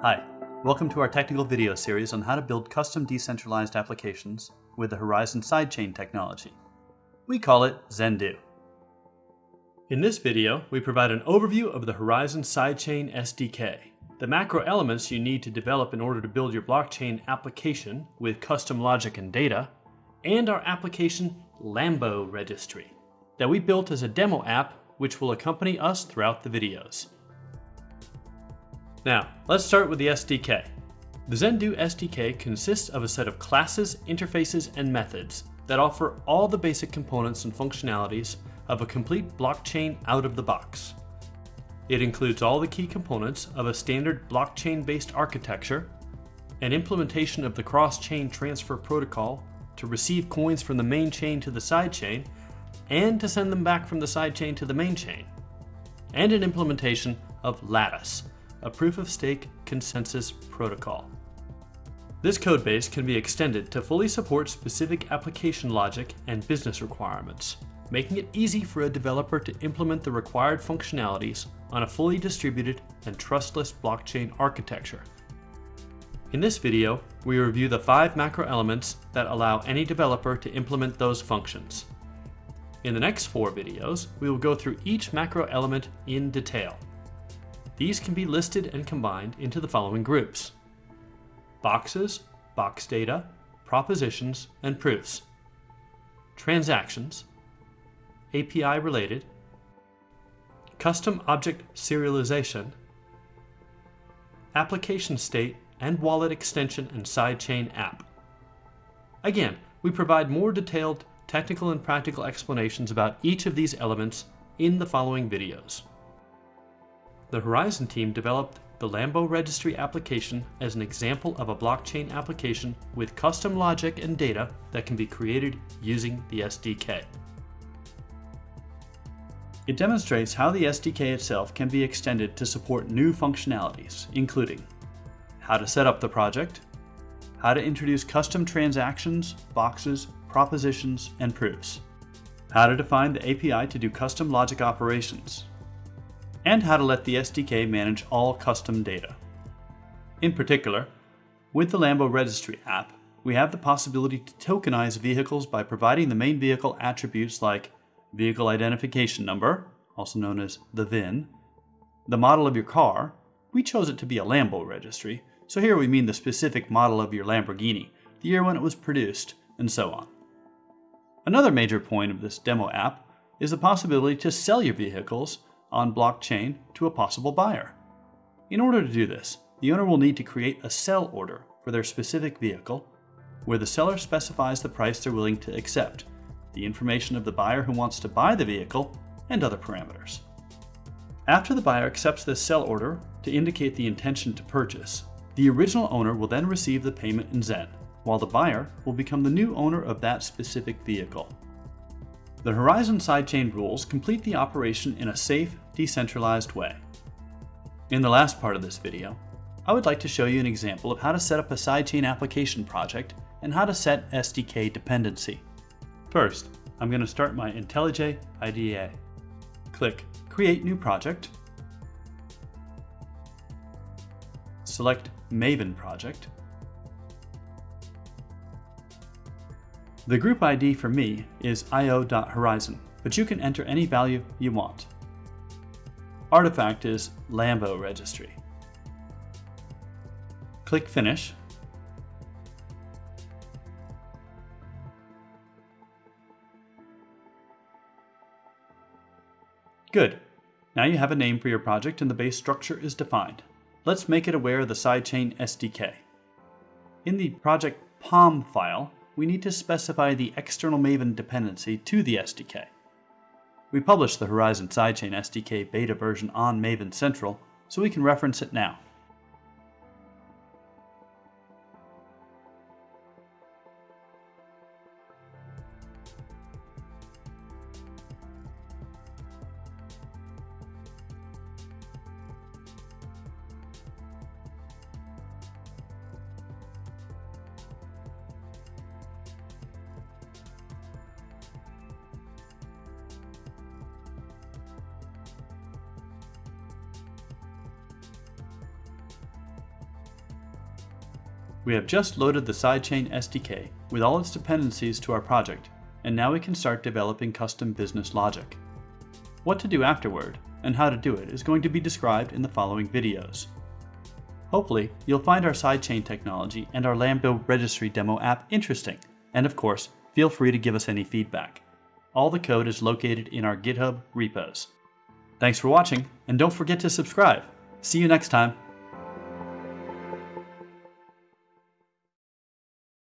Hi, welcome to our technical video series on how to build custom decentralized applications with the Horizen sidechain technology. We call it Zendoo. In this video, we provide an overview of the Horizen Sidechain SDK, the macro elements you need to develop in order to build your blockchain application with custom logic and data, and our application Lambo registry that we built as a demo app which will accompany us throughout the videos. Now, let's start with the SDK. The Zendoo SDK consists of a set of classes, interfaces, and methods that offer all the basic components and functionalities of a complete blockchain out of the box. It includes all the key components of a standard blockchain-based architecture, an implementation of the cross-chain transfer protocol to receive coins from the main chain to the sidechain, and to send them back from the sidechain to the main chain, and an implementation of Latus, a proof-of-stake consensus protocol. This codebase can be extended to fully support specific application logic and business requirements, making it easy for a developer to implement the required functionalities on a fully distributed and trustless blockchain architecture. In this video, we review the five macro elements that allow any developer to implement those functions. In the next four videos, we will go through each macro element in detail. These can be listed and combined into the following groups. Boxes, box data, propositions, and proofs. Transactions, API related, custom object serialization, application state and wallet extension and sidechain app. Again, we provide more detailed technical and practical explanations about each of these elements in the following videos. The Horizen team developed the Lambo registry application as an example of a blockchain application with custom logic and data that can be created using the SDK. It demonstrates how the SDK itself can be extended to support new functionalities, including how to set up the project, how to introduce custom transactions, boxes, propositions, and proofs, how to define the API to do custom logic operations, and how to let the SDK manage all custom data. In particular, with the Lambo Registry app, we have the possibility to tokenize vehicles by providing the main vehicle attributes like vehicle identification number, also known as the VIN, the model of your car, we chose it to be a Lambo registry, so here we mean the specific model of your Lamborghini, the year when it was produced, and so on. Another major point of this demo app is the possibility to sell your vehicles on blockchain to a possible buyer. In order to do this, the owner will need to create a sell order for their specific vehicle, where the seller specifies the price they're willing to accept, the information of the buyer who wants to buy the vehicle, and other parameters. After the buyer accepts this sell order to indicate the intention to purchase, the original owner will then receive the payment in Zen, while the buyer will become the new owner of that specific vehicle. The Horizen sidechain rules complete the operation in a safe, decentralized way. In the last part of this video, I would like to show you an example of how to set up a sidechain application project and how to set SDK dependency. First, I'm going to start my IntelliJ IDEA. Click Create New Project. Select Maven Project. The group ID for me is io.horizen, but you can enter any value you want. Artifact is Lambo registry. Click Finish. Good. Now you have a name for your project and the base structure is defined. Let's make it aware of the sidechain SDK. In the project POM file, we need to specify the external Maven dependency to the SDK. We published the Horizen Sidechain SDK beta version on Maven Central, so we can reference it now. We have just loaded the sidechain SDK with all its dependencies to our project, and now we can start developing custom business logic. What to do afterward, and how to do it is going to be described in the following videos. Hopefully, you'll find our sidechain technology and our Lambo registry demo app interesting, and of course, feel free to give us any feedback. All the code is located in our GitHub repos. Thanks for watching, and don't forget to subscribe. See you next time.